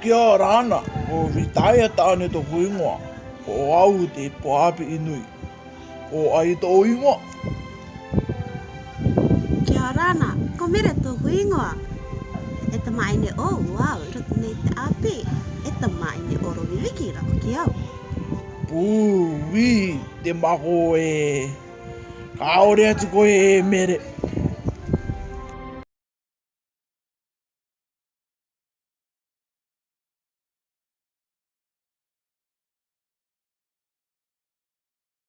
kia rāna o vitaia e tāne to huingoa o au te pohapi inui o ai to huingoa. Kia rāna, ko mera to huingoa. E ta maine o wau rutu nei te api, e ta maine o rovi wiki rako ki au. Pū, wī, te mako e... Kaore atu koe Kaore atu koe e mere.